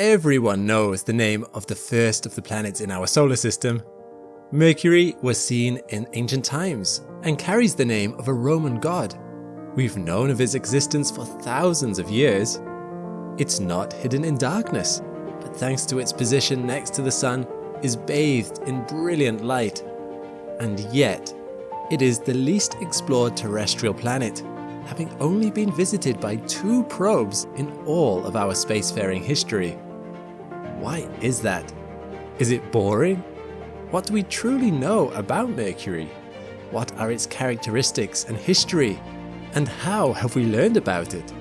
everyone knows the name of the first of the planets in our solar system. Mercury was seen in ancient times and carries the name of a Roman god. We've known of its existence for thousands of years. It's not hidden in darkness, but thanks to its position next to the Sun, is bathed in brilliant light. And yet, it is the least explored terrestrial planet, having only been visited by two probes in all of our spacefaring history. Why is that? Is it boring? What do we truly know about Mercury? What are its characteristics and history? And how have we learned about it?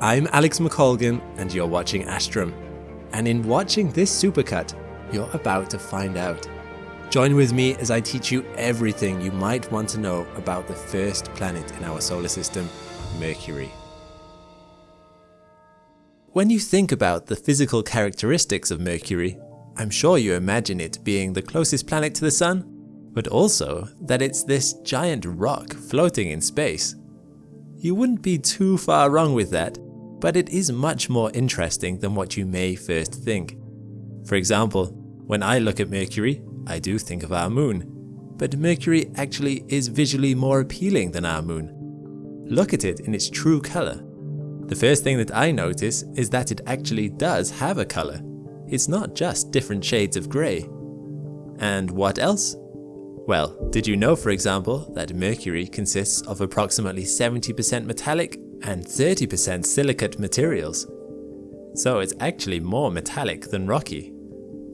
I'm Alex McColgan and you're watching Astrum. And in watching this supercut, you're about to find out. Join with me as I teach you everything you might want to know about the first planet in our solar system, Mercury. When you think about the physical characteristics of Mercury, I'm sure you imagine it being the closest planet to the Sun, but also that it's this giant rock floating in space. You wouldn't be too far wrong with that, but it is much more interesting than what you may first think. For example, when I look at Mercury, I do think of our moon, but Mercury actually is visually more appealing than our moon. Look at it in its true colour. The first thing that I notice is that it actually does have a colour. It's not just different shades of grey. And what else? Well, did you know for example that Mercury consists of approximately 70% metallic and 30% silicate materials. So it's actually more metallic than rocky.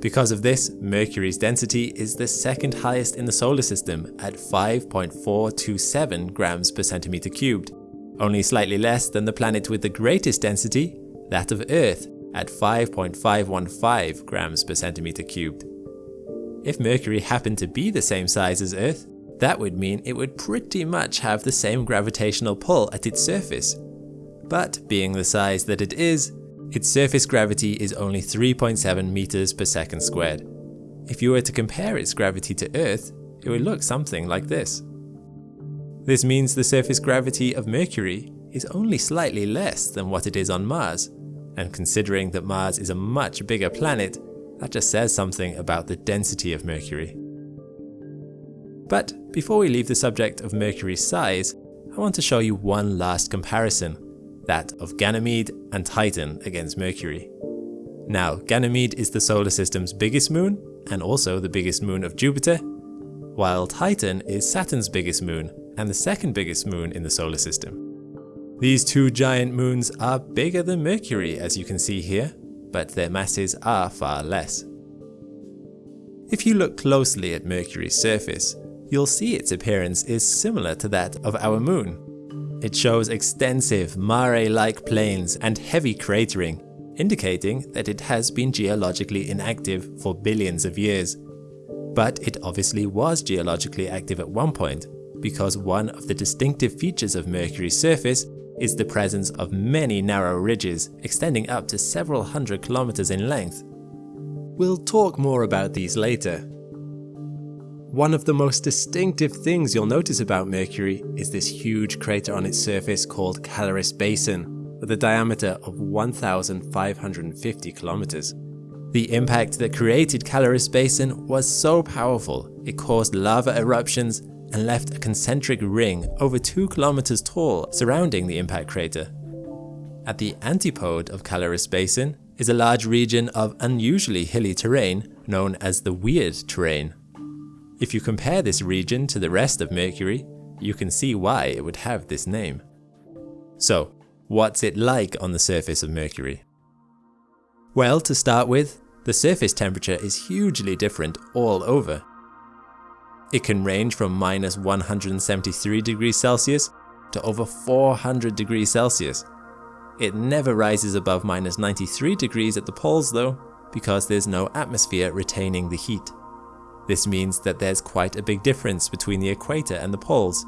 Because of this, Mercury's density is the second highest in the solar system at 5.427 grams per centimeter cubed, only slightly less than the planet with the greatest density, that of Earth, at 5.515 grams per centimeter cubed. If Mercury happened to be the same size as Earth, that would mean it would pretty much have the same gravitational pull at its surface. But being the size that it is, its surface gravity is only 3.7 meters per second squared. If you were to compare its gravity to Earth, it would look something like this. This means the surface gravity of Mercury is only slightly less than what it is on Mars, and considering that Mars is a much bigger planet, that just says something about the density of Mercury. But before we leave the subject of Mercury's size, I want to show you one last comparison, that of Ganymede and Titan against Mercury. Now, Ganymede is the solar system's biggest moon, and also the biggest moon of Jupiter, while Titan is Saturn's biggest moon, and the second biggest moon in the solar system. These two giant moons are bigger than Mercury as you can see here, but their masses are far less. If you look closely at Mercury's surface, you'll see its appearance is similar to that of our moon. It shows extensive mare-like plains and heavy cratering, indicating that it has been geologically inactive for billions of years. But it obviously was geologically active at one point, because one of the distinctive features of Mercury's surface is the presence of many narrow ridges extending up to several hundred kilometers in length. We'll talk more about these later, one of the most distinctive things you'll notice about Mercury is this huge crater on its surface called Caloris Basin, with a diameter of 1,550 kilometers. The impact that created Caloris Basin was so powerful, it caused lava eruptions and left a concentric ring over 2 kilometers tall surrounding the impact crater. At the antipode of Caloris Basin is a large region of unusually hilly terrain known as the Weird Terrain. If you compare this region to the rest of Mercury, you can see why it would have this name. So, what's it like on the surface of Mercury? Well, to start with, the surface temperature is hugely different all over. It can range from minus 173 degrees Celsius to over 400 degrees Celsius. It never rises above minus 93 degrees at the poles though, because there's no atmosphere retaining the heat. This means that there's quite a big difference between the equator and the poles,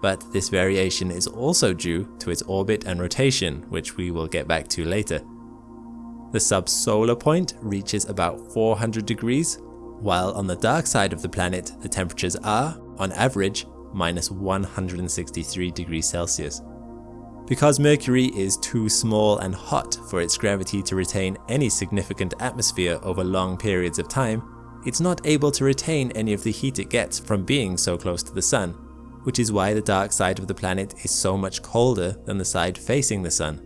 but this variation is also due to its orbit and rotation, which we will get back to later. The subsolar point reaches about 400 degrees, while on the dark side of the planet the temperatures are, on average, minus 163 degrees Celsius. Because Mercury is too small and hot for its gravity to retain any significant atmosphere over long periods of time, it's not able to retain any of the heat it gets from being so close to the Sun, which is why the dark side of the planet is so much colder than the side facing the Sun.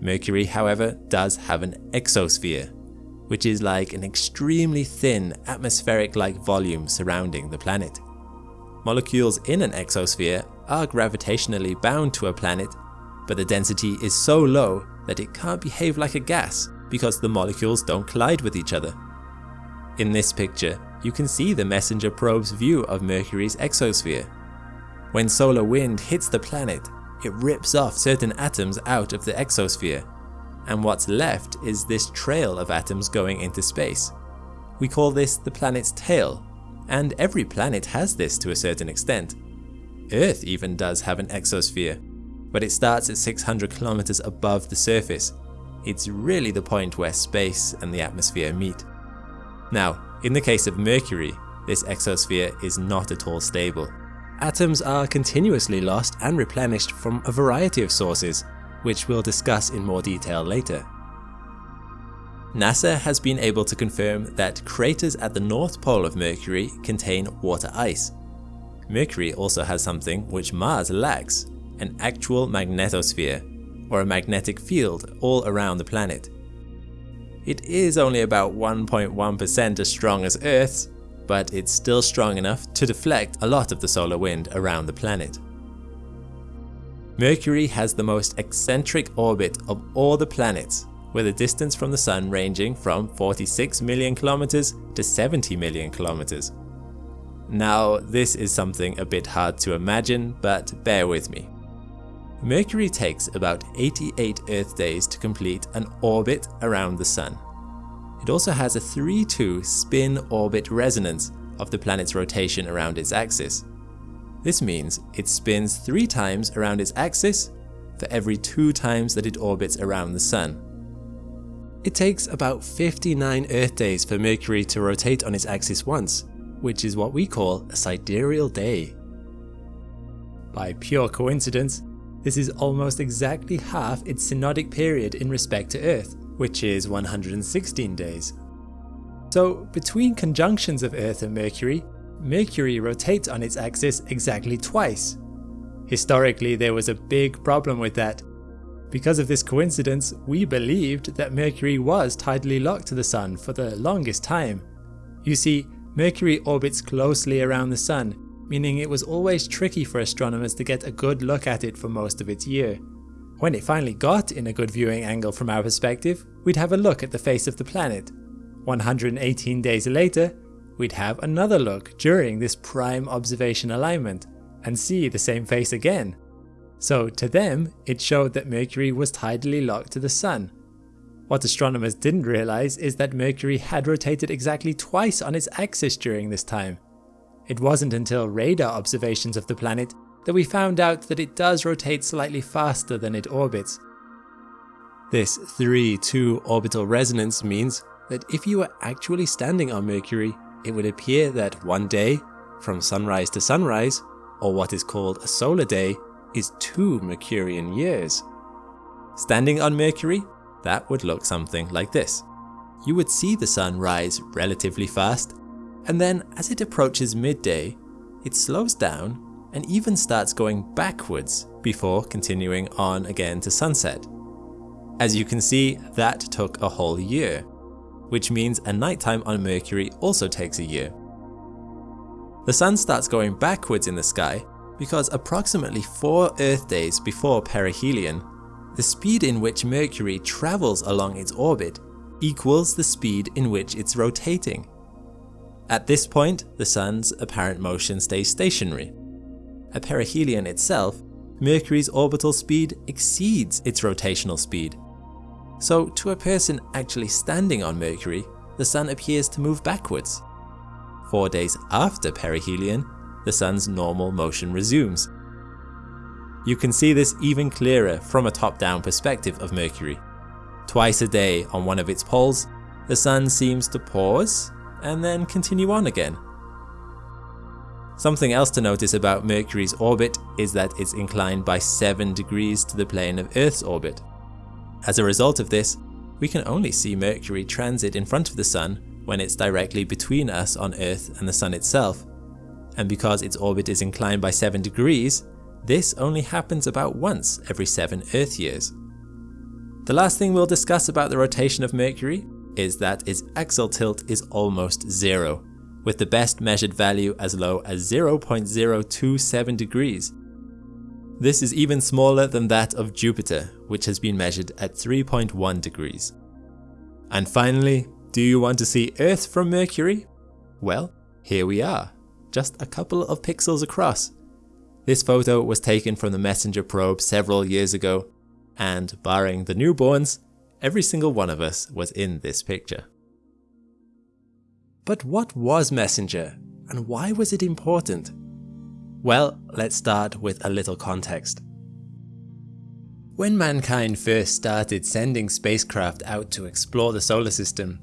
Mercury, however, does have an exosphere, which is like an extremely thin atmospheric-like volume surrounding the planet. Molecules in an exosphere are gravitationally bound to a planet but the density is so low that it can't behave like a gas because the molecules don't collide with each other. In this picture, you can see the MESSENGER probe's view of Mercury's exosphere. When solar wind hits the planet, it rips off certain atoms out of the exosphere, and what's left is this trail of atoms going into space. We call this the planet's tail, and every planet has this to a certain extent. Earth even does have an exosphere, but it starts at 600 kilometers above the surface. It's really the point where space and the atmosphere meet. Now, in the case of Mercury, this exosphere is not at all stable. Atoms are continuously lost and replenished from a variety of sources, which we'll discuss in more detail later. NASA has been able to confirm that craters at the north pole of Mercury contain water ice. Mercury also has something which Mars lacks, an actual magnetosphere, or a magnetic field all around the planet. It is only about 1.1% as strong as Earth's, but it's still strong enough to deflect a lot of the solar wind around the planet. Mercury has the most eccentric orbit of all the planets, with a distance from the Sun ranging from 46 million kilometers to 70 million kilometers. Now, this is something a bit hard to imagine, but bear with me. Mercury takes about 88 Earth days to complete an orbit around the Sun. It also has a 3-2 spin-orbit resonance of the planet's rotation around its axis. This means it spins 3 times around its axis for every 2 times that it orbits around the Sun. It takes about 59 Earth days for Mercury to rotate on its axis once, which is what we call a sidereal day. By pure coincidence, this is almost exactly half its synodic period in respect to Earth, which is 116 days. So between conjunctions of Earth and Mercury, Mercury rotates on its axis exactly twice. Historically there was a big problem with that. Because of this coincidence, we believed that Mercury was tidally locked to the Sun for the longest time. You see, Mercury orbits closely around the Sun, meaning it was always tricky for astronomers to get a good look at it for most of its year. When it finally got in a good viewing angle from our perspective, we'd have a look at the face of the planet. 118 days later, we'd have another look during this prime observation alignment, and see the same face again. So to them, it showed that Mercury was tidally locked to the Sun. What astronomers didn't realise is that Mercury had rotated exactly twice on its axis during this time, it wasn't until radar observations of the planet that we found out that it does rotate slightly faster than it orbits. This 3-2 orbital resonance means that if you were actually standing on Mercury, it would appear that one day, from sunrise to sunrise, or what is called a solar day, is two Mercurian years. Standing on Mercury, that would look something like this. You would see the sun rise relatively fast and then as it approaches midday, it slows down and even starts going backwards before continuing on again to sunset. As you can see, that took a whole year, which means a nighttime on Mercury also takes a year. The sun starts going backwards in the sky because approximately 4 Earth days before perihelion, the speed in which Mercury travels along its orbit equals the speed in which it's rotating. At this point, the Sun's apparent motion stays stationary. At perihelion itself, Mercury's orbital speed exceeds its rotational speed. So to a person actually standing on Mercury, the Sun appears to move backwards. Four days after perihelion, the Sun's normal motion resumes. You can see this even clearer from a top-down perspective of Mercury. Twice a day on one of its poles, the Sun seems to pause and then continue on again. Something else to notice about Mercury's orbit is that it's inclined by 7 degrees to the plane of Earth's orbit. As a result of this, we can only see Mercury transit in front of the Sun when it's directly between us on Earth and the Sun itself. And because its orbit is inclined by 7 degrees, this only happens about once every 7 Earth years. The last thing we'll discuss about the rotation of Mercury is that its axial tilt is almost zero, with the best measured value as low as 0.027 degrees. This is even smaller than that of Jupiter, which has been measured at 3.1 degrees. And finally, do you want to see Earth from Mercury? Well, here we are, just a couple of pixels across. This photo was taken from the MESSENGER probe several years ago, and barring the newborns, every single one of us was in this picture. But what was Messenger, and why was it important? Well, let's start with a little context. When mankind first started sending spacecraft out to explore the solar system,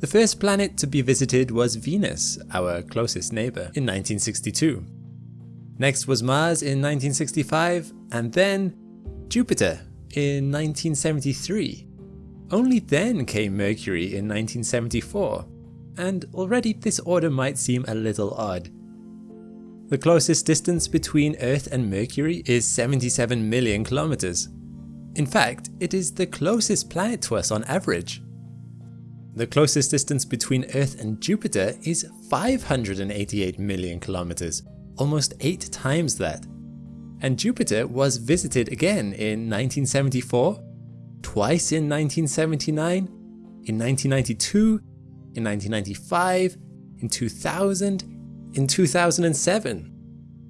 the first planet to be visited was Venus, our closest neighbour, in 1962. Next was Mars in 1965, and then Jupiter in 1973. Only then came Mercury in 1974 and already this order might seem a little odd. The closest distance between Earth and Mercury is 77 million kilometers. In fact, it is the closest planet to us on average. The closest distance between Earth and Jupiter is 588 million kilometers, almost 8 times that. And Jupiter was visited again in 1974, twice in 1979, in 1992 in 1995, in 2000, in 2007.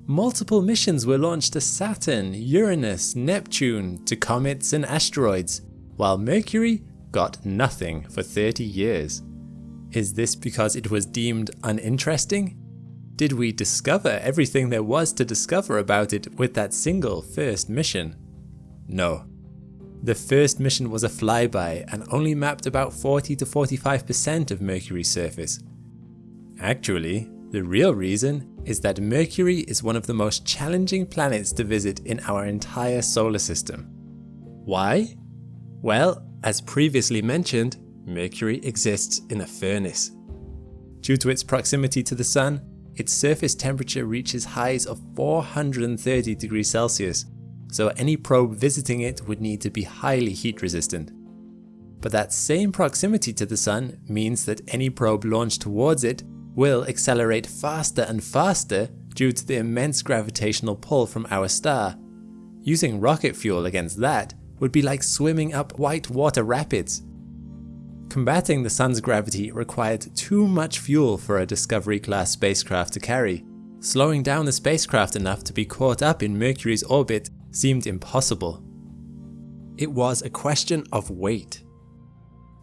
Multiple missions were launched to Saturn, Uranus, Neptune, to comets and asteroids, while Mercury got nothing for 30 years. Is this because it was deemed uninteresting? Did we discover everything there was to discover about it with that single first mission? No. The first mission was a flyby and only mapped about 40 to 45% of Mercury's surface. Actually, the real reason is that Mercury is one of the most challenging planets to visit in our entire solar system. Why? Well, as previously mentioned, Mercury exists in a furnace. Due to its proximity to the Sun, its surface temperature reaches highs of 430 degrees Celsius so any probe visiting it would need to be highly heat resistant. But that same proximity to the Sun means that any probe launched towards it will accelerate faster and faster due to the immense gravitational pull from our star. Using rocket fuel against that would be like swimming up white water rapids. Combating the Sun's gravity required too much fuel for a Discovery class spacecraft to carry, slowing down the spacecraft enough to be caught up in Mercury's orbit seemed impossible. It was a question of weight.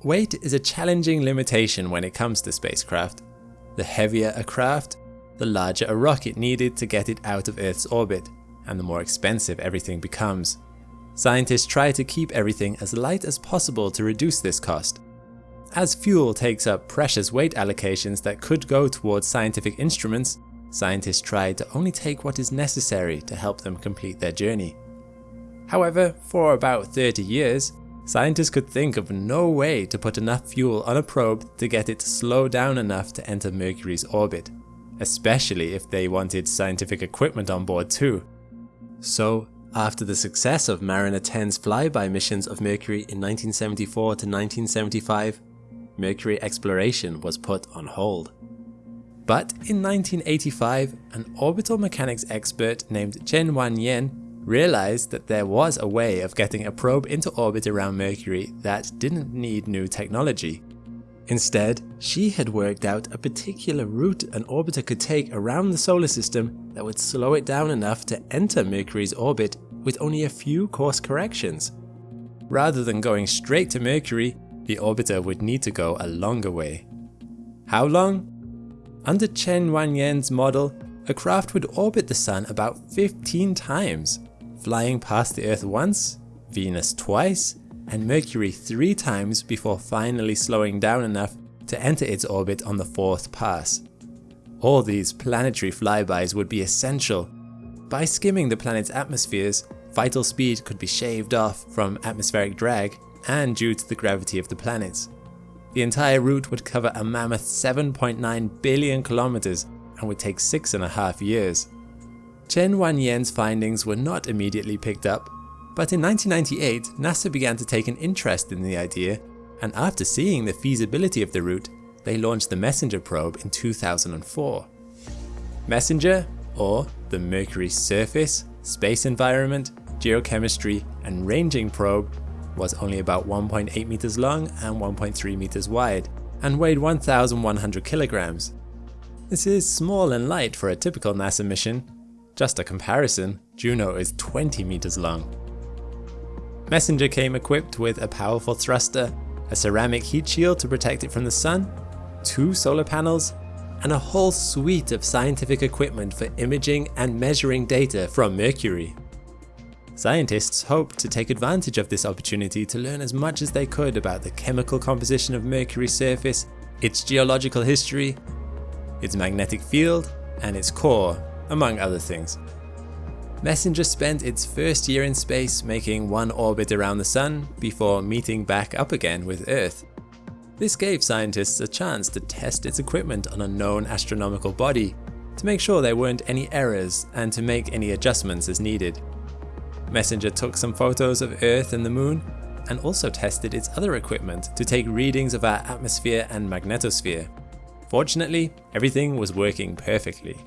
Weight is a challenging limitation when it comes to spacecraft. The heavier a craft, the larger a rocket needed to get it out of Earth's orbit, and the more expensive everything becomes. Scientists try to keep everything as light as possible to reduce this cost. As fuel takes up precious weight allocations that could go towards scientific instruments, scientists try to only take what is necessary to help them complete their journey. However, for about 30 years, scientists could think of no way to put enough fuel on a probe to get it to slow down enough to enter Mercury's orbit, especially if they wanted scientific equipment on board too. So, after the success of Mariner 10's flyby missions of Mercury in 1974 to 1975, Mercury exploration was put on hold. But in 1985, an orbital mechanics expert named Chen Wanyan realized that there was a way of getting a probe into orbit around Mercury that didn't need new technology. Instead, she had worked out a particular route an orbiter could take around the solar system that would slow it down enough to enter Mercury's orbit with only a few course corrections. Rather than going straight to Mercury, the orbiter would need to go a longer way. How long? Under Chen Wanyan's model, a craft would orbit the Sun about 15 times, flying past the Earth once, Venus twice, and Mercury three times before finally slowing down enough to enter its orbit on the fourth pass. All these planetary flybys would be essential. By skimming the planet's atmospheres, vital speed could be shaved off from atmospheric drag and due to the gravity of the planets. The entire route would cover a mammoth 7.9 billion kilometers and would take six and a half years. Chen Wanyan's findings were not immediately picked up, but in 1998 NASA began to take an interest in the idea and after seeing the feasibility of the route, they launched the MESSENGER probe in 2004. MESSENGER, or the Mercury Surface, Space Environment, Geochemistry and Ranging Probe was only about 1.8 meters long and 1.3 meters wide and weighed 1,100 kilograms. This is small and light for a typical NASA mission. Just a comparison, Juno is 20 meters long. Messenger came equipped with a powerful thruster, a ceramic heat shield to protect it from the sun, two solar panels, and a whole suite of scientific equipment for imaging and measuring data from Mercury. Scientists hoped to take advantage of this opportunity to learn as much as they could about the chemical composition of Mercury's surface, its geological history, its magnetic field, and its core, among other things. Messenger spent its first year in space making one orbit around the Sun before meeting back up again with Earth. This gave scientists a chance to test its equipment on a known astronomical body, to make sure there weren't any errors and to make any adjustments as needed. Messenger took some photos of Earth and the Moon and also tested its other equipment to take readings of our atmosphere and magnetosphere. Fortunately, everything was working perfectly.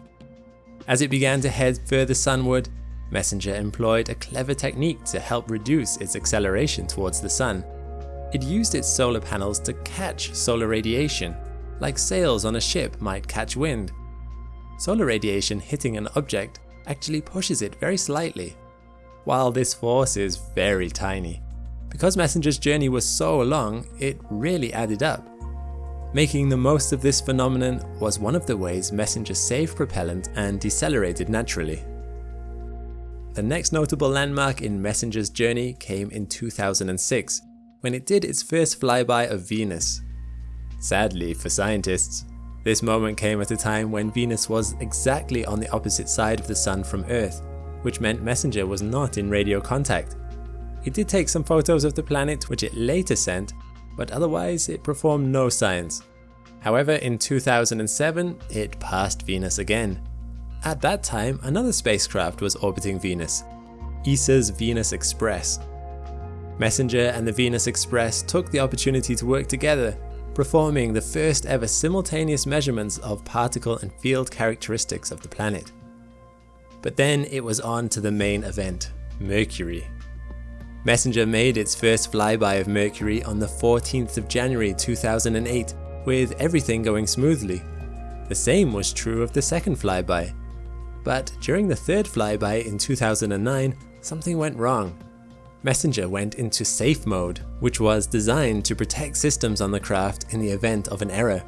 As it began to head further sunward, Messenger employed a clever technique to help reduce its acceleration towards the sun. It used its solar panels to catch solar radiation, like sails on a ship might catch wind. Solar radiation hitting an object actually pushes it very slightly, while this force is very tiny. Because Messenger's journey was so long, it really added up. Making the most of this phenomenon was one of the ways Messenger saved propellant and decelerated naturally. The next notable landmark in Messenger's journey came in 2006, when it did its first flyby of Venus. Sadly for scientists, this moment came at a time when Venus was exactly on the opposite side of the Sun from Earth, which meant Messenger was not in radio contact. It did take some photos of the planet which it later sent, but otherwise it performed no science. However, in 2007, it passed Venus again. At that time, another spacecraft was orbiting Venus, ESA's Venus Express. Messenger and the Venus Express took the opportunity to work together, performing the first ever simultaneous measurements of particle and field characteristics of the planet. But then it was on to the main event, Mercury. Messenger made its first flyby of Mercury on the 14th of January 2008 with everything going smoothly. The same was true of the second flyby. But during the third flyby in 2009, something went wrong. Messenger went into safe mode, which was designed to protect systems on the craft in the event of an error.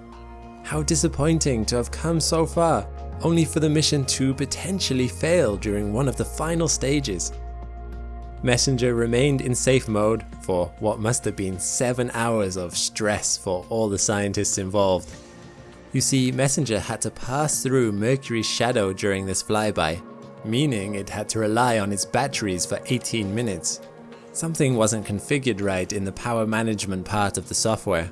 How disappointing to have come so far only for the mission to potentially fail during one of the final stages. Messenger remained in safe mode for what must have been 7 hours of stress for all the scientists involved. You see, Messenger had to pass through Mercury's shadow during this flyby, meaning it had to rely on its batteries for 18 minutes. Something wasn't configured right in the power management part of the software.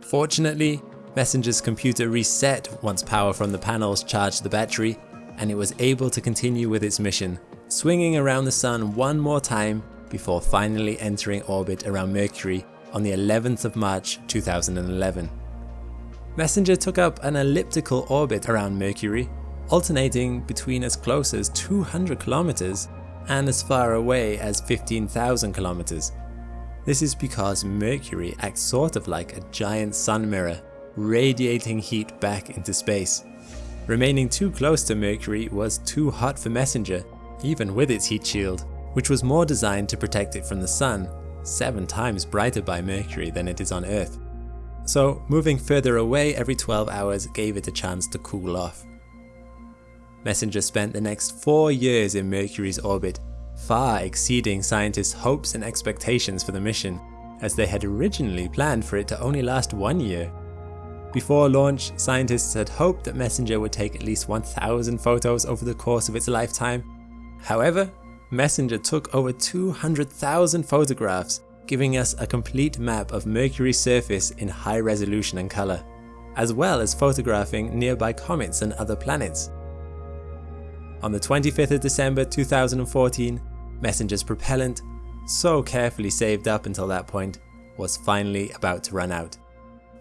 Fortunately, Messenger's computer reset once power from the panels charged the battery, and it was able to continue with its mission, swinging around the Sun one more time before finally entering orbit around Mercury on the 11th of March 2011. Messenger took up an elliptical orbit around Mercury, alternating between as close as 200 kilometers and as far away as 15,000 kilometers. This is because Mercury acts sort of like a giant sun mirror radiating heat back into space. Remaining too close to Mercury was too hot for Messenger, even with its heat shield, which was more designed to protect it from the sun, 7 times brighter by Mercury than it is on Earth. So moving further away every 12 hours gave it a chance to cool off. Messenger spent the next 4 years in Mercury's orbit, far exceeding scientists' hopes and expectations for the mission, as they had originally planned for it to only last one year Before launch, scientists had hoped that Messenger would take at least 1000 photos over the course of its lifetime. However, Messenger took over 200,000 photographs, giving us a complete map of Mercury's surface in high resolution and colour, as well as photographing nearby comets and other planets. On the 25th of December 2014, Messenger's propellant, so carefully saved up until that point, was finally about to run out.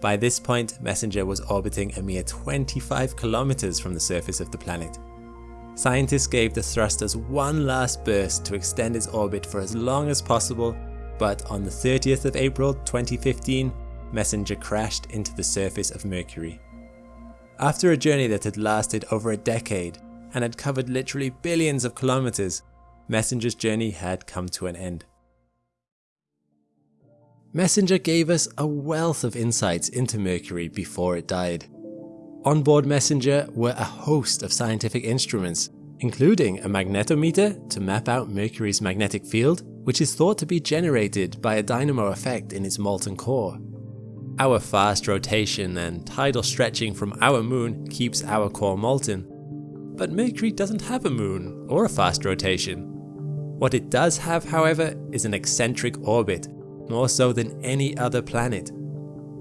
By this point, Messenger was orbiting a mere 25 kilometers from the surface of the planet. Scientists gave the thrusters one last burst to extend its orbit for as long as possible, but on the 30th of April 2015, Messenger crashed into the surface of Mercury. After a journey that had lasted over a decade and had covered literally billions of kilometers, Messenger's journey had come to an end. Messenger gave us a wealth of insights into Mercury before it died. On board Messenger were a host of scientific instruments, including a magnetometer to map out Mercury's magnetic field, which is thought to be generated by a dynamo effect in its molten core. Our fast rotation and tidal stretching from our moon keeps our core molten, but Mercury doesn't have a moon or a fast rotation. What it does have, however, is an eccentric orbit more so than any other planet.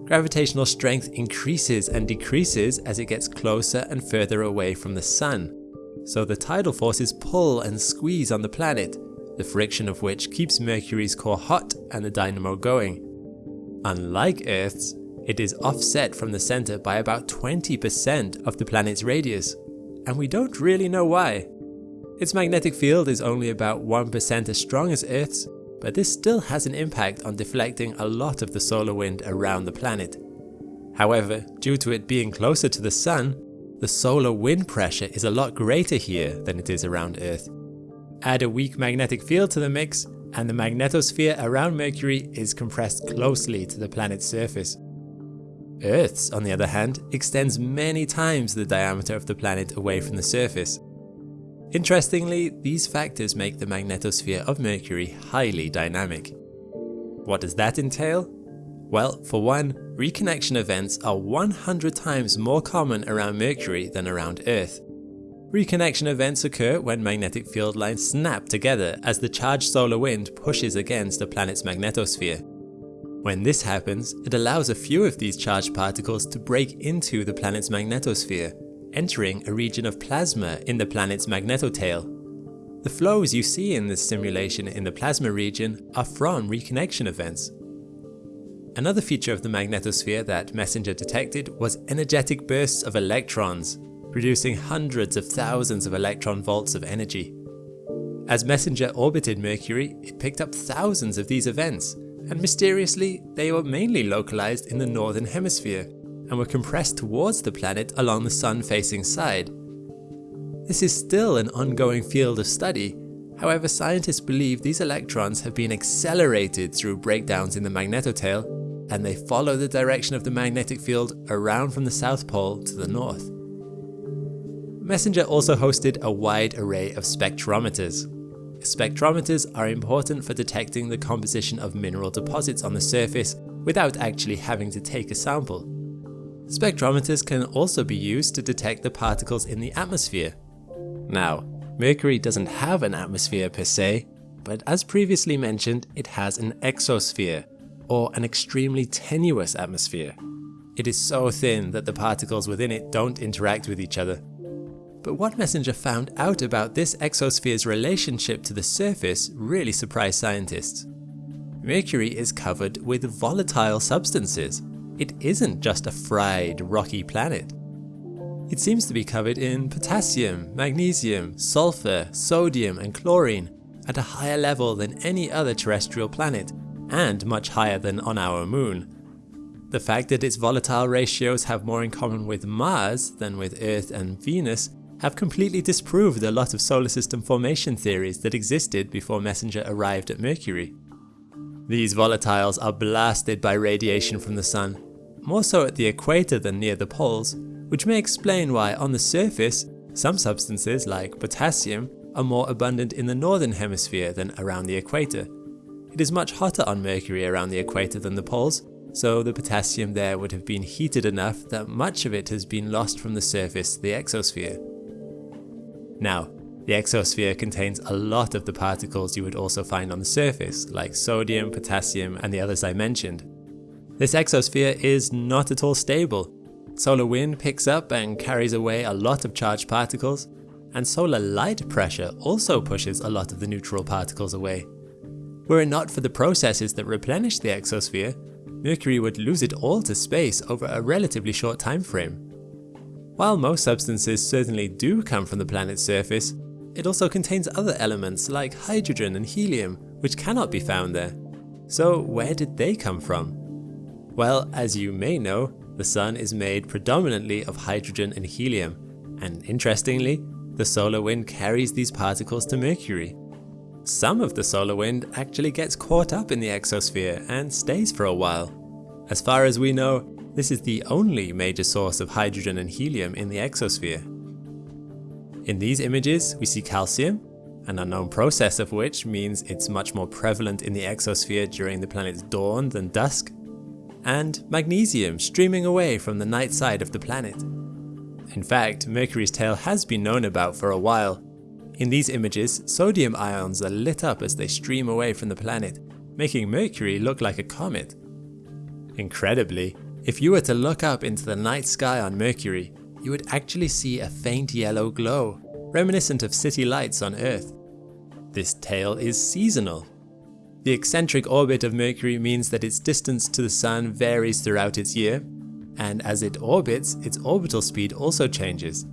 Gravitational strength increases and decreases as it gets closer and further away from the Sun, so the tidal forces pull and squeeze on the planet, the friction of which keeps Mercury's core hot and the dynamo going. Unlike Earth's, it is offset from the centre by about 20% of the planet's radius, and we don't really know why. Its magnetic field is only about 1% as strong as Earth's, but this still has an impact on deflecting a lot of the solar wind around the planet. However, due to it being closer to the Sun, the solar wind pressure is a lot greater here than it is around Earth. Add a weak magnetic field to the mix, and the magnetosphere around Mercury is compressed closely to the planet's surface. Earth's, on the other hand, extends many times the diameter of the planet away from the surface, Interestingly, these factors make the magnetosphere of Mercury highly dynamic. What does that entail? Well, for one, reconnection events are 100 times more common around Mercury than around Earth. Reconnection events occur when magnetic field lines snap together as the charged solar wind pushes against the planet's magnetosphere. When this happens, it allows a few of these charged particles to break into the planet's magnetosphere, entering a region of plasma in the planet's magnetotail. The flows you see in this simulation in the plasma region are from reconnection events. Another feature of the magnetosphere that MESSENGER detected was energetic bursts of electrons, producing hundreds of thousands of electron volts of energy. As MESSENGER orbited Mercury, it picked up thousands of these events, and mysteriously, they were mainly localized in the northern hemisphere, and were compressed towards the planet along the sun-facing side. This is still an ongoing field of study, however scientists believe these electrons have been accelerated through breakdowns in the magnetotail and they follow the direction of the magnetic field around from the South Pole to the North. Messenger also hosted a wide array of spectrometers. Spectrometers are important for detecting the composition of mineral deposits on the surface without actually having to take a sample. Spectrometers can also be used to detect the particles in the atmosphere. Now, Mercury doesn't have an atmosphere per se, but as previously mentioned, it has an exosphere, or an extremely tenuous atmosphere. It is so thin that the particles within it don't interact with each other. But what Messenger found out about this exosphere's relationship to the surface really surprised scientists. Mercury is covered with volatile substances, it isn't just a fried, rocky planet. It seems to be covered in potassium, magnesium, sulfur, sodium and chlorine at a higher level than any other terrestrial planet, and much higher than on our moon. The fact that its volatile ratios have more in common with Mars than with Earth and Venus have completely disproved a lot of solar system formation theories that existed before Messenger arrived at Mercury. These volatiles are blasted by radiation from the sun, more so at the equator than near the poles, which may explain why on the surface, some substances like potassium are more abundant in the northern hemisphere than around the equator. It is much hotter on Mercury around the equator than the poles, so the potassium there would have been heated enough that much of it has been lost from the surface to the exosphere. Now, the exosphere contains a lot of the particles you would also find on the surface, like sodium, potassium, and the others I mentioned. This exosphere is not at all stable. Solar wind picks up and carries away a lot of charged particles, and solar light pressure also pushes a lot of the neutral particles away. Were it not for the processes that replenish the exosphere, Mercury would lose it all to space over a relatively short time frame. While most substances certainly do come from the planet's surface, it also contains other elements like hydrogen and helium, which cannot be found there. So where did they come from? Well, as you may know, the Sun is made predominantly of hydrogen and helium, and interestingly, the solar wind carries these particles to Mercury. Some of the solar wind actually gets caught up in the exosphere and stays for a while. As far as we know, this is the only major source of hydrogen and helium in the exosphere. In these images, we see calcium, an unknown process of which means it's much more prevalent in the exosphere during the planet's dawn than dusk, and magnesium streaming away from the night side of the planet. In fact, Mercury's tail has been known about for a while. In these images, sodium ions are lit up as they stream away from the planet, making Mercury look like a comet. Incredibly, if you were to look up into the night sky on Mercury, you would actually see a faint yellow glow, reminiscent of city lights on Earth. This tail is seasonal. The eccentric orbit of Mercury means that its distance to the Sun varies throughout its year, and as it orbits, its orbital speed also changes.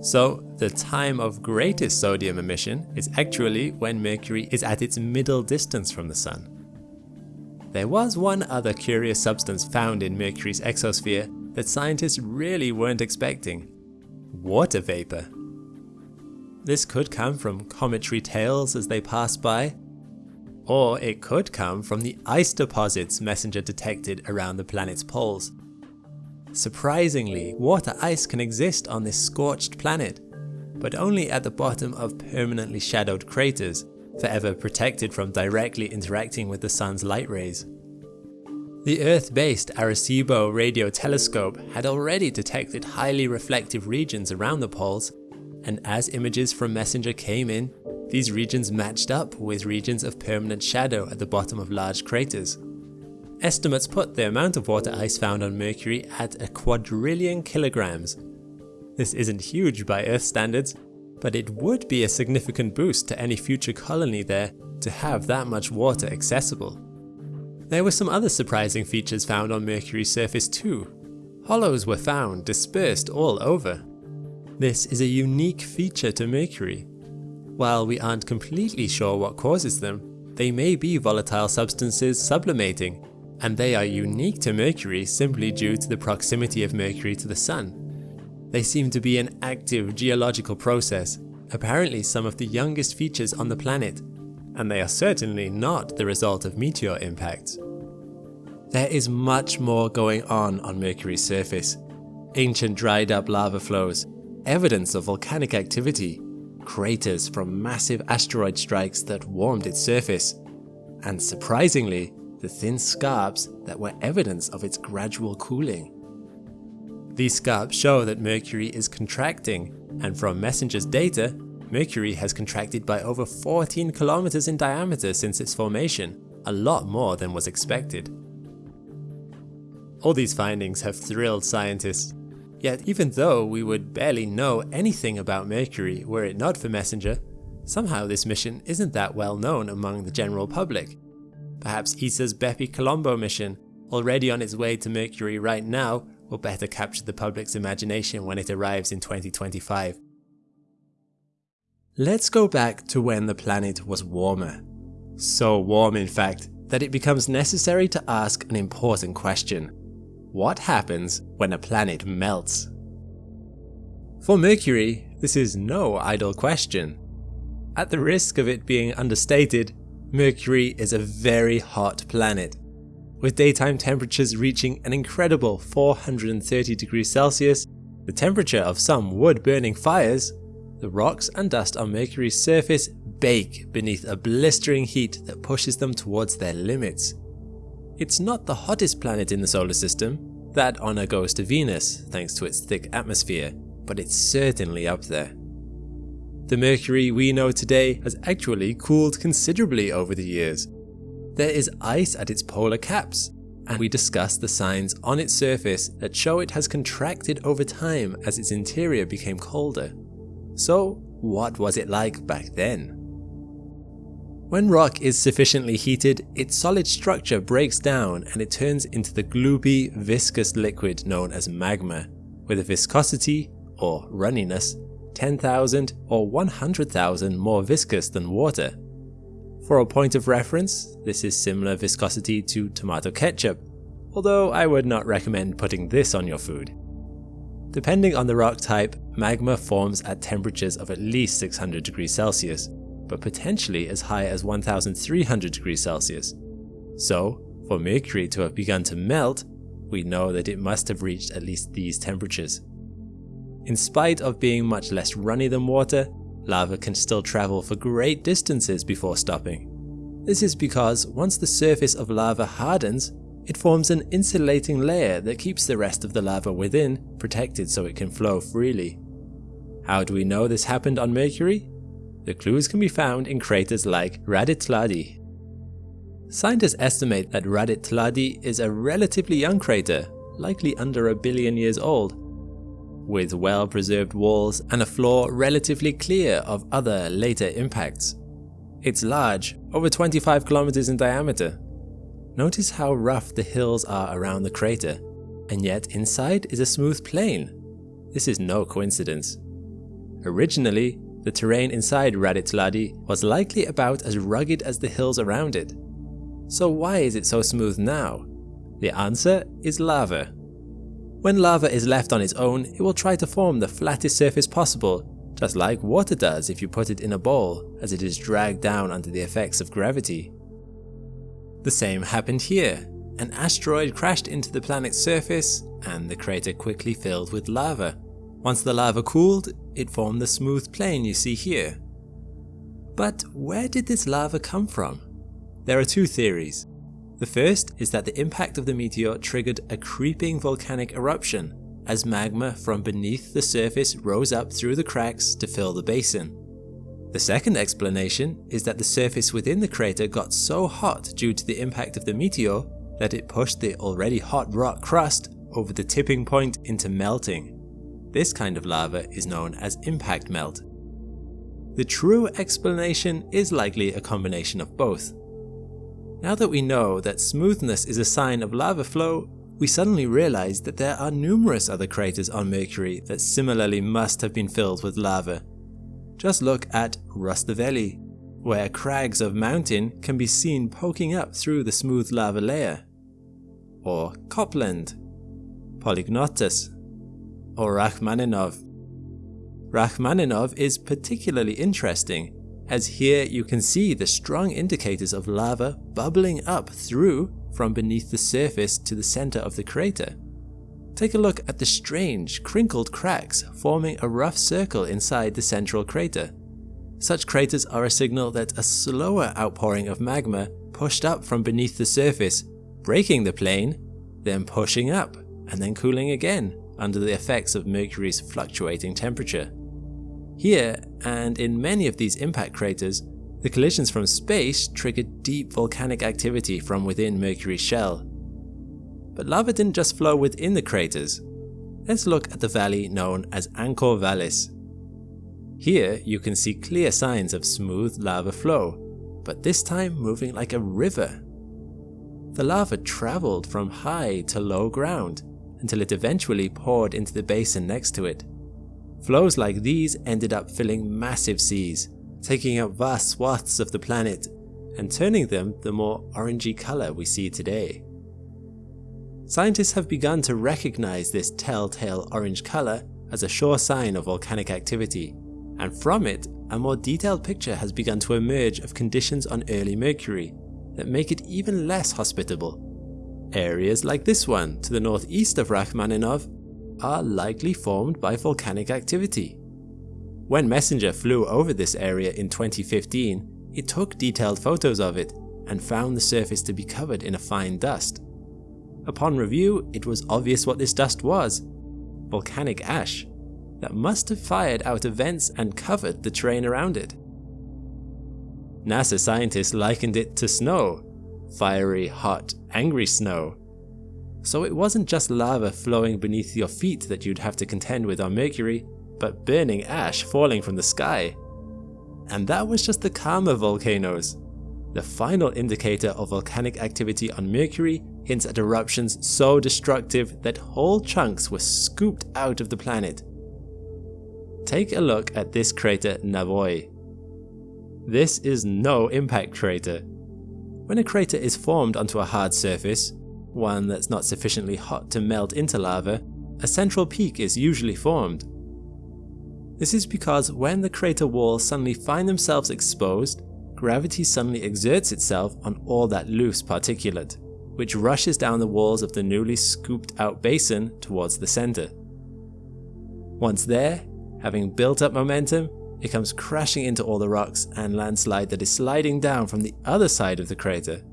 So, the time of greatest sodium emission is actually when Mercury is at its middle distance from the Sun. There was one other curious substance found in Mercury's exosphere that scientists really weren't expecting. Water vapor. This could come from cometary tails as they pass by, or it could come from the ice deposits MESSENGER detected around the planet's poles. Surprisingly, water ice can exist on this scorched planet, but only at the bottom of permanently shadowed craters, forever protected from directly interacting with the sun's light rays. The Earth-based Arecibo radio telescope had already detected highly reflective regions around the poles, and as images from MESSENGER came in, these regions matched up with regions of permanent shadow at the bottom of large craters. Estimates put the amount of water ice found on Mercury at a quadrillion kilograms. This isn't huge by Earth standards, but it would be a significant boost to any future colony there to have that much water accessible. There were some other surprising features found on Mercury's surface too. Hollows were found dispersed all over. This is a unique feature to Mercury. While we aren't completely sure what causes them, they may be volatile substances sublimating, and they are unique to Mercury simply due to the proximity of Mercury to the Sun. They seem to be an active geological process, apparently some of the youngest features on the planet, and they are certainly not the result of meteor impacts. There is much more going on on Mercury's surface. Ancient dried up lava flows, evidence of volcanic activity, craters from massive asteroid strikes that warmed its surface, and surprisingly, the thin scarps that were evidence of its gradual cooling. These scarps show that Mercury is contracting, and from MESSENGER's data, Mercury has contracted by over 14 kilometers in diameter since its formation, a lot more than was expected. All these findings have thrilled scientists. Yet even though we would barely know anything about Mercury were it not for MESSENGER, somehow this mission isn't that well known among the general public. Perhaps ESA's Bepi Colombo mission, already on its way to Mercury right now, will better capture the public's imagination when it arrives in 2025. Let's go back to when the planet was warmer. So warm in fact, that it becomes necessary to ask an important question. What happens when a planet melts? For Mercury, this is no idle question. At the risk of it being understated, Mercury is a very hot planet, with daytime temperatures reaching an incredible 430 degrees Celsius, the temperature of some wood-burning fires the rocks and dust on Mercury's surface bake beneath a blistering heat that pushes them towards their limits. It's not the hottest planet in the solar system, that honour goes to Venus thanks to its thick atmosphere, but it's certainly up there. The Mercury we know today has actually cooled considerably over the years. There is ice at its polar caps, and we discussed the signs on its surface that show it has contracted over time as its interior became colder. So what was it like back then? When rock is sufficiently heated, its solid structure breaks down and it turns into the gloopy, viscous liquid known as magma, with a viscosity, or runniness, 10,000 or 100,000 more viscous than water. For a point of reference, this is similar viscosity to tomato ketchup, although I would not recommend putting this on your food. Depending on the rock type, magma forms at temperatures of at least 600 degrees Celsius, but potentially as high as 1300 degrees Celsius. So, for Mercury to have begun to melt, we know that it must have reached at least these temperatures. In spite of being much less runny than water, lava can still travel for great distances before stopping. This is because once the surface of lava hardens, it forms an insulating layer that keeps the rest of the lava within protected so it can flow freely. How do we know this happened on Mercury? The clues can be found in craters like Raditladi. Scientists estimate that Raditladi is a relatively young crater, likely under a billion years old, with well-preserved walls and a floor relatively clear of other later impacts. It's large, over 25 kilometers in diameter. Notice how rough the hills are around the crater, and yet inside is a smooth plain. This is no coincidence. Originally, the terrain inside Raditladi was likely about as rugged as the hills around it. So why is it so smooth now? The answer is lava. When lava is left on its own, it will try to form the flattest surface possible, just like water does if you put it in a bowl as it is dragged down under the effects of gravity. The same happened here. An asteroid crashed into the planet's surface and the crater quickly filled with lava. Once the lava cooled, it formed the smooth plain you see here. But where did this lava come from? There are two theories. The first is that the impact of the meteor triggered a creeping volcanic eruption as magma from beneath the surface rose up through the cracks to fill the basin. The second explanation is that the surface within the crater got so hot due to the impact of the meteor that it pushed the already hot rock crust over the tipping point into melting. This kind of lava is known as impact melt. The true explanation is likely a combination of both. Now that we know that smoothness is a sign of lava flow, we suddenly realize that there are numerous other craters on Mercury that similarly must have been filled with lava. Just look at Rustaveli, where crags of mountain can be seen poking up through the smooth lava layer. Or Copland, Polygnotus, or Rachmaninov. Rachmaninov is particularly interesting as here you can see the strong indicators of lava bubbling up through from beneath the surface to the center of the crater. Take a look at the strange, crinkled cracks forming a rough circle inside the central crater. Such craters are a signal that a slower outpouring of magma pushed up from beneath the surface, breaking the plane, then pushing up, and then cooling again under the effects of Mercury's fluctuating temperature. Here, and in many of these impact craters, the collisions from space triggered deep volcanic activity from within Mercury's shell. But lava didn't just flow within the craters. Let's look at the valley known as Angkor Vallis. Here you can see clear signs of smooth lava flow, but this time moving like a river. The lava travelled from high to low ground until it eventually poured into the basin next to it. Flows like these ended up filling massive seas, taking up vast swaths of the planet and turning them the more orangey colour we see today. Scientists have begun to recognize this telltale orange colour as a sure sign of volcanic activity, and from it a more detailed picture has begun to emerge of conditions on early Mercury that make it even less hospitable. Areas like this one to the northeast of Rachmaninov are likely formed by volcanic activity. When Messenger flew over this area in 2015, it took detailed photos of it, and found the surface to be covered in a fine dust. Upon review, it was obvious what this dust was. Volcanic ash that must have fired out of vents and covered the terrain around it. NASA scientists likened it to snow, fiery, hot, angry snow. So it wasn't just lava flowing beneath your feet that you'd have to contend with on Mercury, but burning ash falling from the sky. And that was just the calmer volcanoes. The final indicator of volcanic activity on Mercury hints at eruptions so destructive that whole chunks were scooped out of the planet. Take a look at this crater Navoi. This is no impact crater. When a crater is formed onto a hard surface, one that's not sufficiently hot to melt into lava, a central peak is usually formed. This is because when the crater walls suddenly find themselves exposed, gravity suddenly exerts itself on all that loose particulate, which rushes down the walls of the newly scooped out basin towards the center. Once there, having built up momentum, it comes crashing into all the rocks and landslide that is sliding down from the other side of the crater.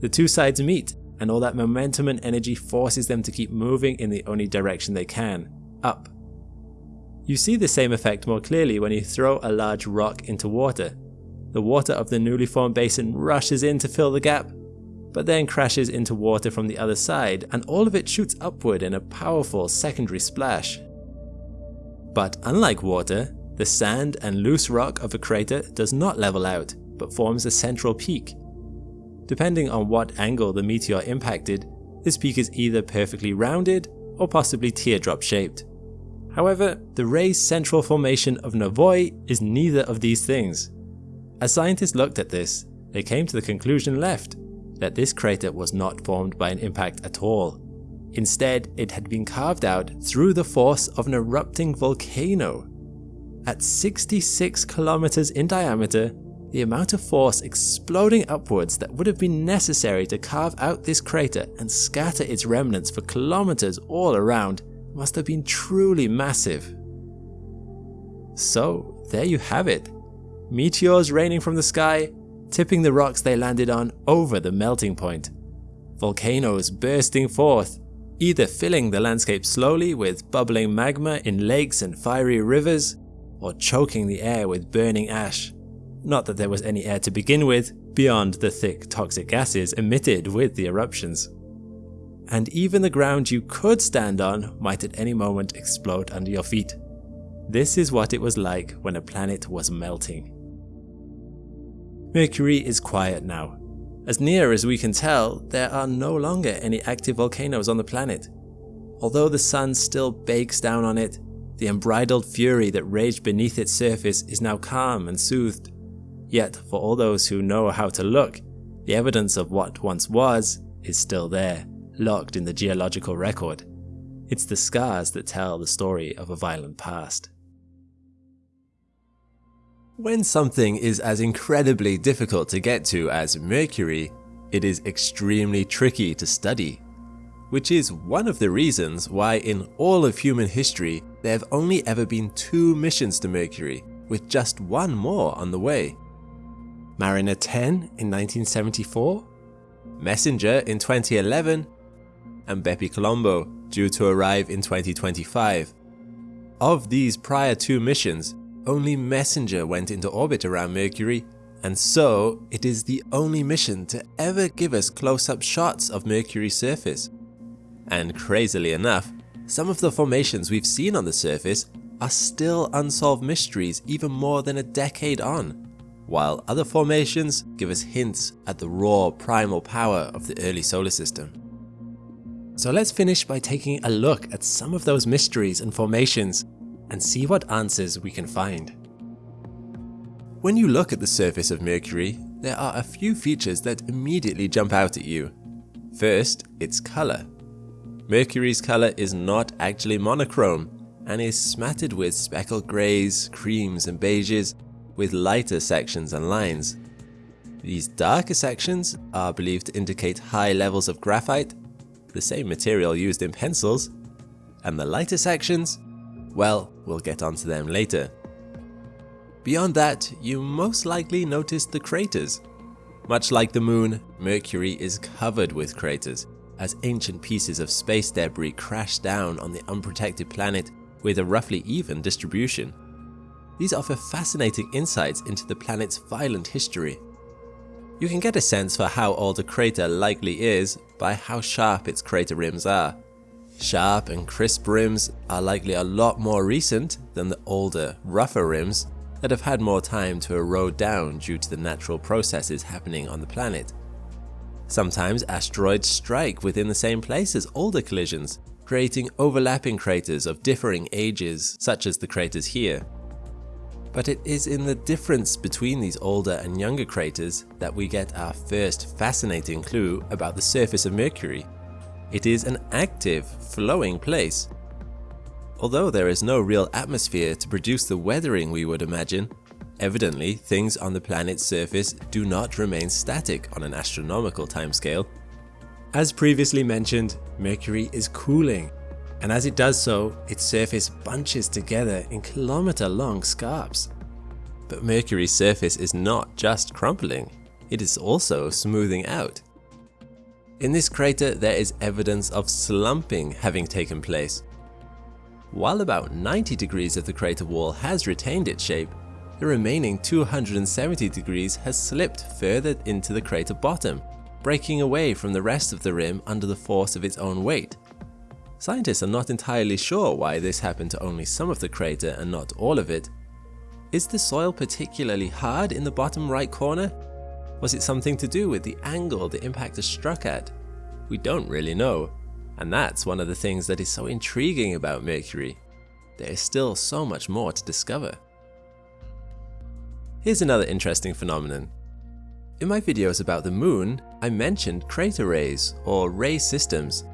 The two sides meet, and all that momentum and energy forces them to keep moving in the only direction they can, up. You see the same effect more clearly when you throw a large rock into water. The water of the newly formed basin rushes in to fill the gap, but then crashes into water from the other side and all of it shoots upward in a powerful secondary splash. But unlike water, the sand and loose rock of a crater does not level out, but forms a central peak. Depending on what angle the meteor impacted, this peak is either perfectly rounded or possibly teardrop shaped. However, the raised central formation of Navoi is neither of these things. As scientists looked at this, they came to the conclusion left, that this crater was not formed by an impact at all. Instead, it had been carved out through the force of an erupting volcano. At 66 kilometers in diameter, the amount of force exploding upwards that would have been necessary to carve out this crater and scatter its remnants for kilometers all around must have been truly massive. So there you have it. Meteors raining from the sky, tipping the rocks they landed on over the melting point. Volcanoes bursting forth, either filling the landscape slowly with bubbling magma in lakes and fiery rivers, or choking the air with burning ash. Not that there was any air to begin with, beyond the thick toxic gases emitted with the eruptions and even the ground you could stand on might at any moment explode under your feet. This is what it was like when a planet was melting. Mercury is quiet now. As near as we can tell, there are no longer any active volcanoes on the planet. Although the sun still bakes down on it, the unbridled fury that raged beneath its surface is now calm and soothed. Yet, for all those who know how to look, the evidence of what once was is still there locked in the geological record. It's the scars that tell the story of a violent past. When something is as incredibly difficult to get to as Mercury, it is extremely tricky to study. Which is one of the reasons why in all of human history there have only ever been two missions to Mercury, with just one more on the way. Mariner 10 in 1974, Messenger in 2011, and Bepi Colombo, due to arrive in 2025. Of these prior two missions, only Messenger went into orbit around Mercury, and so it is the only mission to ever give us close-up shots of Mercury's surface. And crazily enough, some of the formations we've seen on the surface are still unsolved mysteries even more than a decade on, while other formations give us hints at the raw primal power of the early solar system. So let's finish by taking a look at some of those mysteries and formations and see what answers we can find. When you look at the surface of Mercury, there are a few features that immediately jump out at you. First, its colour. Mercury's colour is not actually monochrome and is smattered with speckled greys, creams and beiges with lighter sections and lines. These darker sections are believed to indicate high levels of graphite the same material used in pencils, and the lighter sections, well, we'll get onto them later. Beyond that, you most likely noticed the craters. Much like the moon, Mercury is covered with craters, as ancient pieces of space debris crash down on the unprotected planet with a roughly even distribution. These offer fascinating insights into the planet's violent history. You can get a sense for how old a crater likely is by how sharp its crater rims are. Sharp and crisp rims are likely a lot more recent than the older, rougher rims that have had more time to erode down due to the natural processes happening on the planet. Sometimes asteroids strike within the same place as older collisions, creating overlapping craters of differing ages, such as the craters here. But it is in the difference between these older and younger craters that we get our first fascinating clue about the surface of Mercury. It is an active, flowing place. Although there is no real atmosphere to produce the weathering we would imagine, evidently things on the planet's surface do not remain static on an astronomical timescale. As previously mentioned, Mercury is cooling, and as it does so, its surface bunches together in kilometer-long scarps. But Mercury's surface is not just crumpling, it is also smoothing out. In this crater there is evidence of slumping having taken place. While about 90 degrees of the crater wall has retained its shape, the remaining 270 degrees has slipped further into the crater bottom, breaking away from the rest of the rim under the force of its own weight. Scientists are not entirely sure why this happened to only some of the crater and not all of it. Is the soil particularly hard in the bottom right corner? Was it something to do with the angle the impact struck at? We don't really know, and that's one of the things that is so intriguing about Mercury. There is still so much more to discover. Here's another interesting phenomenon. In my videos about the moon, I mentioned crater rays or ray systems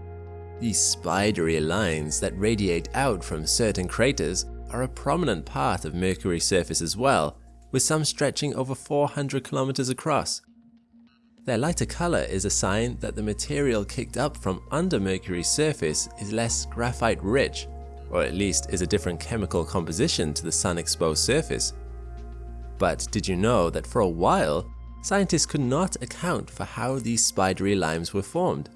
these spidery lines that radiate out from certain craters are a prominent part of Mercury's surface as well, with some stretching over 400 kilometers across. Their lighter color is a sign that the material kicked up from under Mercury's surface is less graphite rich, or at least is a different chemical composition to the sun-exposed surface. But did you know that for a while, scientists could not account for how these spidery limes were formed?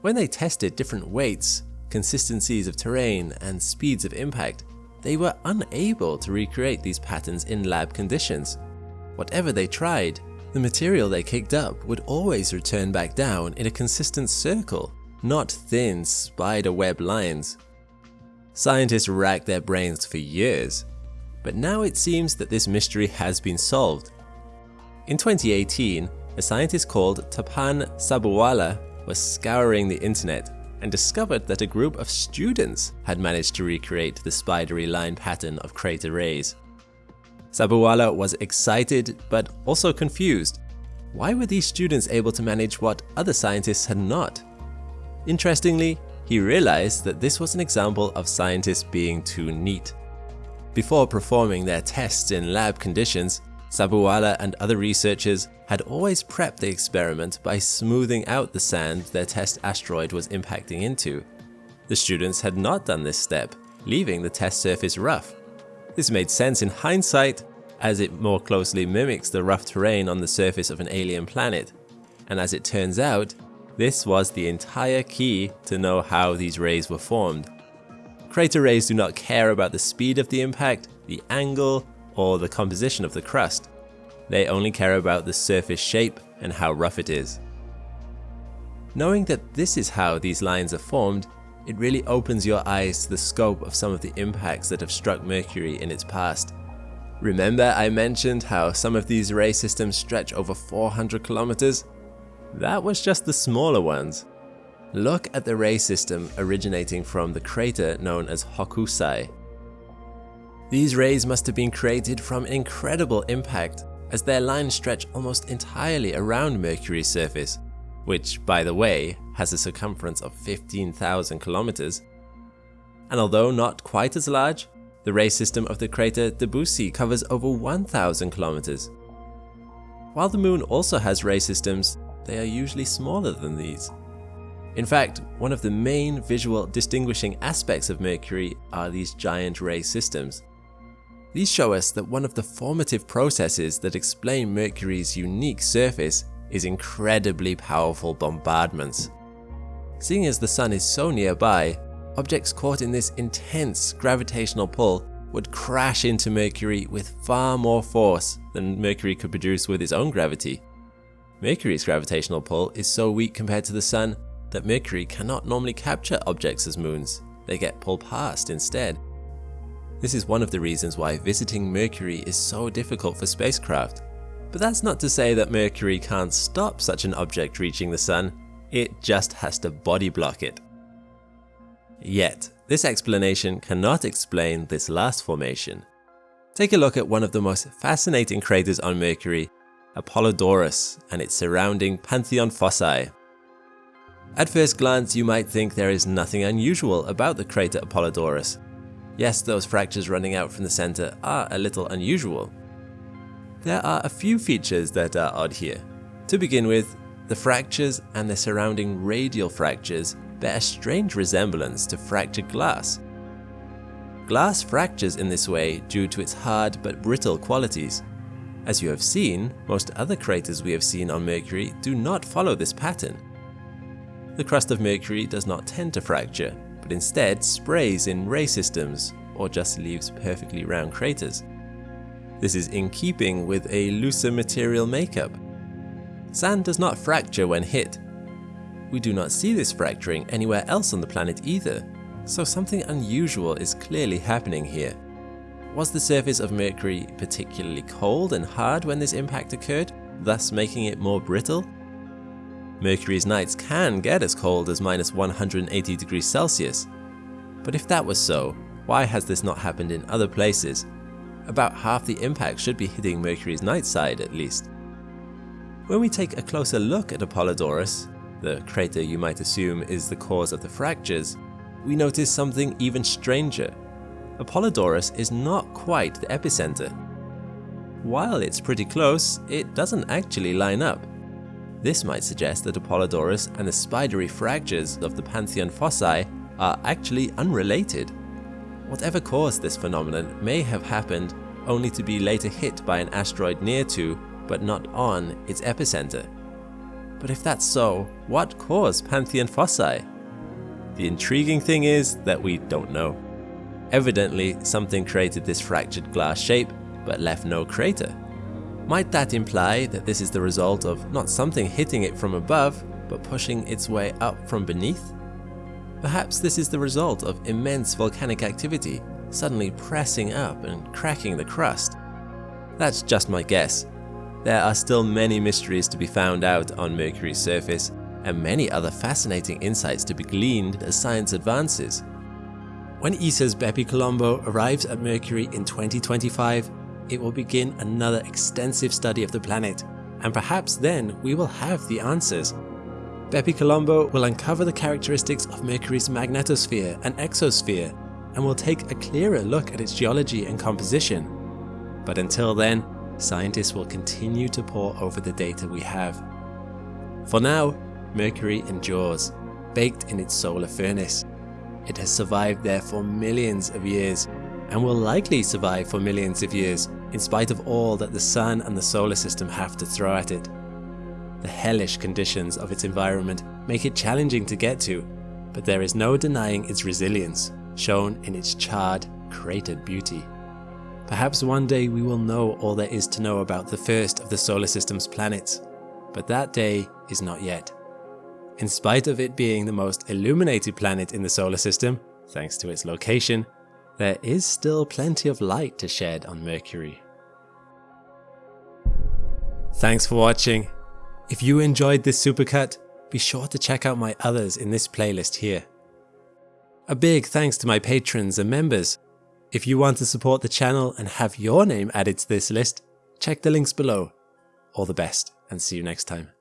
When they tested different weights, consistencies of terrain, and speeds of impact, they were unable to recreate these patterns in lab conditions. Whatever they tried, the material they kicked up would always return back down in a consistent circle, not thin spider web lines. Scientists racked their brains for years, but now it seems that this mystery has been solved. In 2018, a scientist called Tapan Sabuwala was scouring the internet and discovered that a group of students had managed to recreate the spidery line pattern of crater rays. Sabuwala was excited but also confused. Why were these students able to manage what other scientists had not? Interestingly, he realized that this was an example of scientists being too neat. Before performing their tests in lab conditions, Sabuwala and other researchers had always prepped the experiment by smoothing out the sand their test asteroid was impacting into. The students had not done this step, leaving the test surface rough. This made sense in hindsight, as it more closely mimics the rough terrain on the surface of an alien planet. And as it turns out, this was the entire key to know how these rays were formed. Crater rays do not care about the speed of the impact, the angle, or the composition of the crust. They only care about the surface shape and how rough it is. Knowing that this is how these lines are formed, it really opens your eyes to the scope of some of the impacts that have struck Mercury in its past. Remember I mentioned how some of these ray systems stretch over 400 kilometers? That was just the smaller ones. Look at the ray system originating from the crater known as Hokusai. These rays must have been created from incredible impact as their lines stretch almost entirely around Mercury's surface, which, by the way, has a circumference of 15,000 kilometers. And although not quite as large, the ray system of the crater Debussy covers over 1,000 kilometers. While the moon also has ray systems, they are usually smaller than these. In fact, one of the main visual distinguishing aspects of Mercury are these giant ray systems. These show us that one of the formative processes that explain Mercury's unique surface is incredibly powerful bombardments. Seeing as the Sun is so nearby, objects caught in this intense gravitational pull would crash into Mercury with far more force than Mercury could produce with its own gravity. Mercury's gravitational pull is so weak compared to the Sun that Mercury cannot normally capture objects as moons, they get pulled past instead. This is one of the reasons why visiting Mercury is so difficult for spacecraft. But that's not to say that Mercury can't stop such an object reaching the Sun, it just has to body block it. Yet, this explanation cannot explain this last formation. Take a look at one of the most fascinating craters on Mercury, Apollodorus and its surrounding Pantheon fossae. At first glance you might think there is nothing unusual about the crater Apollodorus. Yes, those fractures running out from the centre are a little unusual. There are a few features that are odd here. To begin with, the fractures and the surrounding radial fractures bear a strange resemblance to fractured glass. Glass fractures in this way due to its hard but brittle qualities. As you have seen, most other craters we have seen on Mercury do not follow this pattern. The crust of Mercury does not tend to fracture, but instead sprays in ray systems or just leaves perfectly round craters. This is in keeping with a looser material makeup. Sand does not fracture when hit, we do not see this fracturing anywhere else on the planet either, so something unusual is clearly happening here. Was the surface of Mercury particularly cold and hard when this impact occurred, thus making it more brittle? Mercury's nights can get as cold as minus 180 degrees Celsius. But if that was so, why has this not happened in other places? About half the impact should be hitting Mercury's night side at least. When we take a closer look at Apollodorus, the crater you might assume is the cause of the fractures, we notice something even stranger. Apollodorus is not quite the epicenter. While it's pretty close, it doesn't actually line up. This might suggest that Apollodorus and the spidery fractures of the Pantheon fossae are actually unrelated. Whatever caused this phenomenon may have happened only to be later hit by an asteroid near to, but not on, its epicenter. But if that's so, what caused Pantheon fossae? The intriguing thing is that we don't know. Evidently, something created this fractured glass shape, but left no crater. Might that imply that this is the result of not something hitting it from above, but pushing its way up from beneath? Perhaps this is the result of immense volcanic activity suddenly pressing up and cracking the crust. That's just my guess, there are still many mysteries to be found out on Mercury's surface, and many other fascinating insights to be gleaned as science advances. When ESA's Bepi Colombo arrives at Mercury in 2025, it will begin another extensive study of the planet, and perhaps then we will have the answers. Bepi Colombo will uncover the characteristics of Mercury's magnetosphere and exosphere, and will take a clearer look at its geology and composition. But until then, scientists will continue to pore over the data we have. For now, Mercury endures, baked in its solar furnace. It has survived there for millions of years, and will likely survive for millions of years, in spite of all that the Sun and the solar system have to throw at it. The hellish conditions of its environment make it challenging to get to, but there is no denying its resilience, shown in its charred, cratered beauty. Perhaps one day we will know all there is to know about the first of the solar system's planets, but that day is not yet. In spite of it being the most illuminated planet in the solar system, thanks to its location, there is still plenty of light to shed on Mercury. Thanks for watching. If you enjoyed this supercut, be sure to check out my others in this playlist here. A big thanks to my patrons and members if you want to support the channel and have your name added to this list, check the links below. All the best and see you next time.